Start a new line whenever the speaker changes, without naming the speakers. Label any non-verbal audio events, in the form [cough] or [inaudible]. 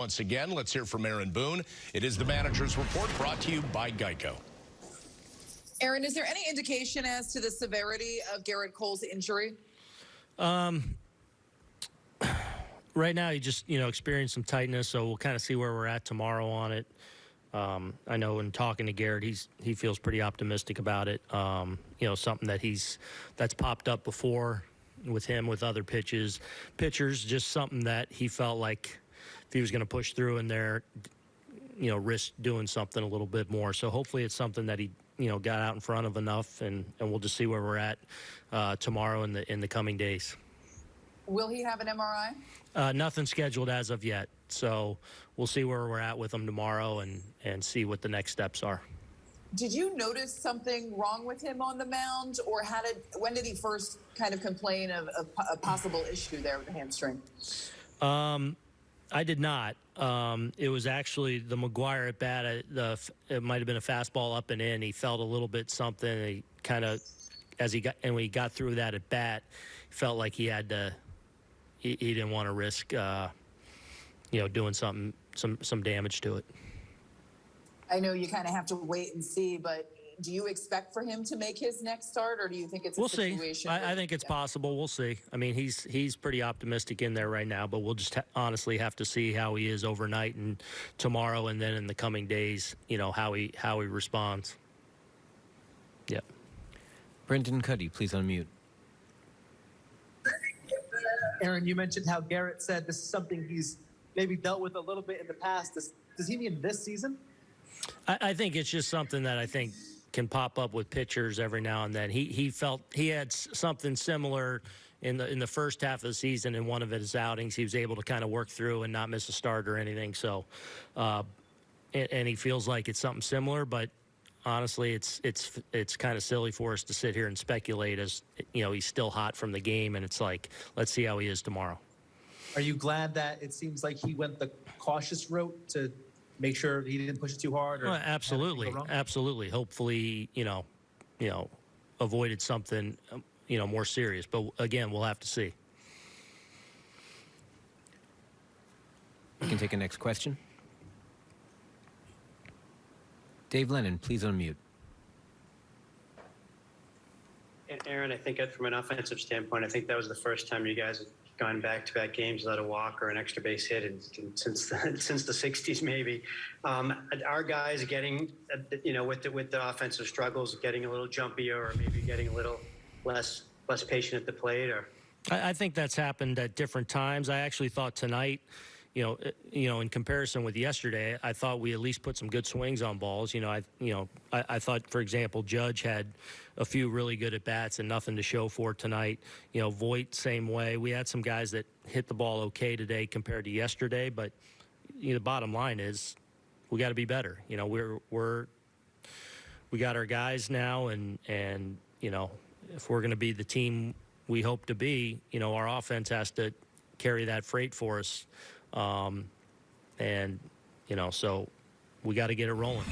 Once again, let's hear from Aaron Boone. It is the manager's report brought to you by Geico.
Aaron, is there any indication as to the severity of Gerrit Cole's injury?
Um, [sighs] right now, he just you know experienced some tightness, so we'll kind of see where we're at tomorrow on it. Um, I know in talking to Gerrit, he's he feels pretty optimistic about it. Um, you know, something that he's that's popped up before with him with other pitches, pitchers, just something that he felt like if he was going to push through in there, you know, risk doing something a little bit more. So hopefully it's something that he, you know, got out in front of enough, and, and we'll just see where we're at uh, tomorrow in the in the coming days.
Will he have an MRI?
Uh, nothing scheduled as of yet, so we'll see where we're at with him tomorrow and and see what the next steps are.
Did you notice something wrong with him on the mound, or how did when did he first kind of complain of, of a possible issue there with the hamstring?
Um, I did not. Um, it was actually the McGuire at bat. uh, The it might have been a fastball up and in. He felt a little bit something. He kind of, as he got and when he got through that at bat, felt like he had to. He, he didn't want to risk, uh, you know, doing something some some damage to it.
I know you kind of have to wait and see, but do you expect for him to make his next start, or do you think it's a
We'll see.
situation?
I, I think it's
Yeah.
possible. We'll see. I mean, he's he's pretty optimistic in there right now, but we'll just ha- honestly have to see how he is overnight and tomorrow, and then in the coming days. You know how he how he responds. Yep.
Brendan Kuty, please unmute.
Aaron, you mentioned how Gerrit said this is something he's maybe dealt with a little bit in the past. Does, does he mean this season?
I, I think it's just something that I think can pop up with pitchers every now and then. He he felt he had something similar in the in the first half of the season in one of his outings. He was able to kind of work through and not miss a start or anything. So, uh, and, and he feels like it's something similar, but. Honestly, it's it's it's kind of silly for us to sit here and speculate as you know he's still hot from the game, and it's like let's see how he is tomorrow.
Are you glad that it seems like he went the cautious route to make sure he didn't push it too hard? Or
Well, absolutely, absolutely. Hopefully, you know, you know, avoided something, um, you know, more serious. But again, we'll have to see.
We can take a next question. Dave Lennon, please unmute.
And Aaron, I think from an offensive standpoint, I think that was the first time you guys have gone back-to-back games without a walk or an extra base hit in, in- since the, [laughs] since the '60s, maybe. Um, are guys getting, you know, with the with the offensive struggles, getting a little jumpier, or maybe getting a little less less patient at the plate, or?
I, I think that's happened at different times. I actually thought tonight, you know, uh, you know, in comparison with yesterday, I thought we at least put some good swings on balls. You know, I, you know, I, I thought, for example, Judge had a few really good at bats and nothing to show for tonight. You know, Voit same way. We had some guys that hit the ball okay today compared to yesterday, but you know, the bottom line is we got to be better. You know, we're we're we got our guys now, and and you know, if we're going to be the team we hope to be, you know, our offense has to carry that freight for us, um, and you know, so we got to get it rolling.